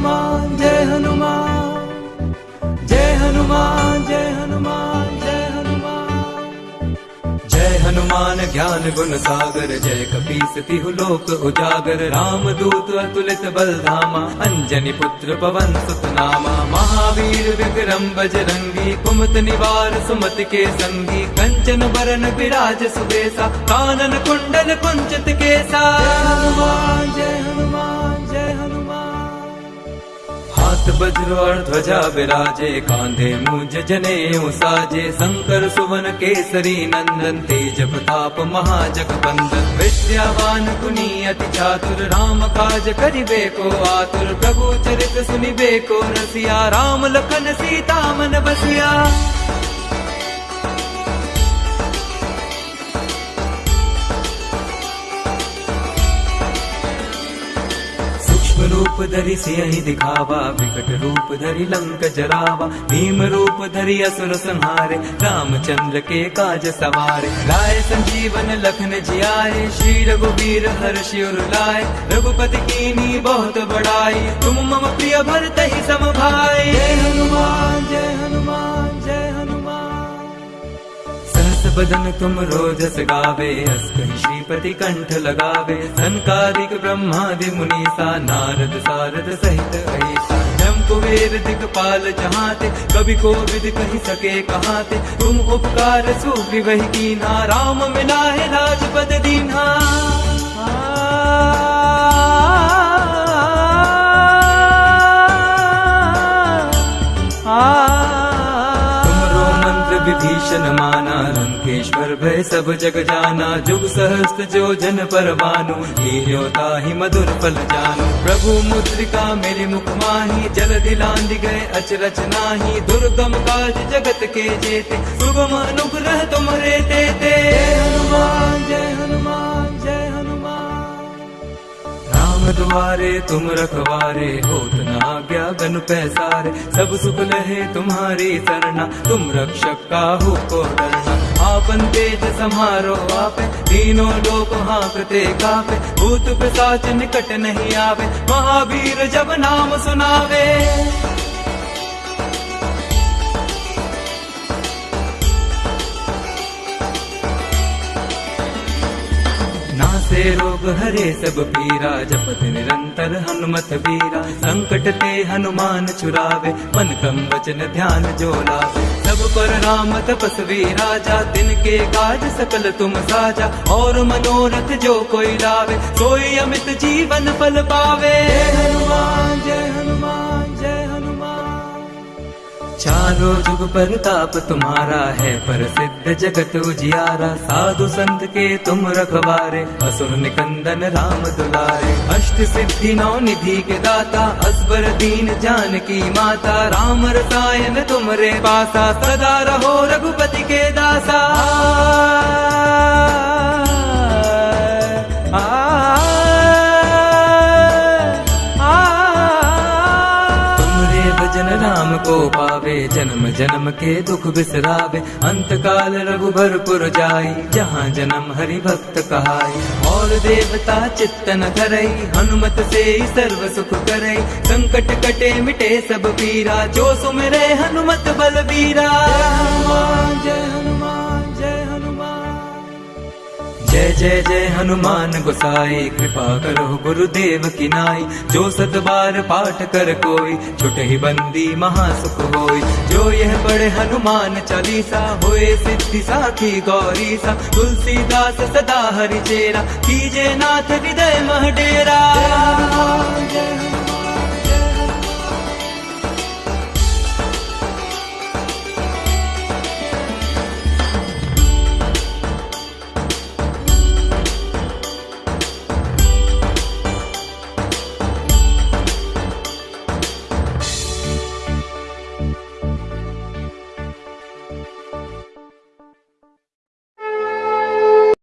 हनुमान, जय हनुमान। जय हनुमान जय हनुमान जय हनुमान। जय हनुमान, ज्ञान गुण सागर, जय तिहु लोक उजागर। राम दूत अतुलित बल धामा अंजनी पुत्र पवन सुत नामा महावीर विक्रम बजरंगी कुमत निवार सुमत के संगी। कंचन बरन विराज सुबेसा, कानन कुंडल कुंचित केसा। हनुमान, जय हाथ वज्र ध्वजा विराजे कांधे मुझ जने साजे, शंकर, सुवन, केसरी, नंदन, तेज प्रताप, महाजग बंदन विद्यावान गुनी अति चातुर, राम काज करिबे को आतुर प्रभु चरित सुनिबे को रसिया, राम लखन, सीता मन बसिया। रूप धरि सियहि दिखावा, विकट रूप धरि लंक जरावा भीम रूप धरि असुर संहारे, रामचंद्र के काज सवारे। लाए संजीवन लखन जियाए, श्री रघुवीर हर उर लाए। रघुपति कीनी बहुत बड़ाई, तुम मम प्रिय भरत ही सम भाई जय हनुमान जय हनुमान जय हनुमान। बदन तुम रोजस गावे अस कहि श्रीपति कंठ लगावे। संकारिक ब्रह्मादि मुनीसा, नारद सारद सहित ऐसा जम कुबेर दिगपाल जहाते को विद कही सके कहाते। तुम उपकार सुग्रीवहि कीन्हा राम मिलाए राजपद दीन्हा। तुमरो मंत्र विभीषण माना लंकेश्वर भय सब जग जाना, जुग सहस्त्र जो जन पर हीरोता ही मधुर फल जानो। प्रभु मुद्रिका मेरे मुख माही, जल दिलांद गए अचरच नाही दुर्गम काज जगत के जेते। सुगम अनुग्रह तुमरे तेते हनुमान, जय हनुमान जय हनुमान। राम द्वारे तुम रखवारे न आज्ञा गन पैसारे। सब सुख लहे तुम्हारी सरना, तुम रक्षक काहू को डरना आपन तेज समारो आपे। तीनों लोक हाँकते कापे। भूत पिशाच निकट नहीं आवे। महावीर जब नाम सुनावे। नासे रोग हरे सब पीरा, जपत निरंतर हनुमत वीरा संकट ते हनुमान चुरावे। मन कम वचन ध्यान जो लावे। सब पर राम तपस्वी राजा दिन के काज सकल तुम साजा। और मनोरथ जो कोई लावे, सोई अमित जीवन फल पावे। हनुमान, जय हनुमान। चारों जुग पर ताप तुम्हारा है, पर सिद्ध जगत उजियारा। साधु संत के तुम रखवारे, असुर निकंदन राम दुलारे। अष्ट सिद्धि नौ निधि के दाता, असबर दीन जान की माता। राम रसायन तुमरे पासा, सदा रहो रघुपति के दासा। को पावे, जन्म जन्म के दुख बिसरावे। अंत काल रघुभरपुर जाई, जहाँ जन्म हरि भक्त कहाई। और देवता चित्तन करई, हनुमत से ही सर्व सुख करई। संकट कटे मिटे सब पीरा, जो सुमरे हनुमत बलबीरा। जय हनुमान जय हनुमान। जय जय जय हनुमान गोसाई, कृपा करो गुरुदेव की नाई। जो सत बार पाठ कर कोई, छुट ही बंदी महासुख होई। जो यह पढ़े हनुमान चालीसा, होए सिद्धि साखी गौरी सा तुलसीदास सदा हरि चेरा, कीजे नाथ हृदय मह डेरा। जय हनुमान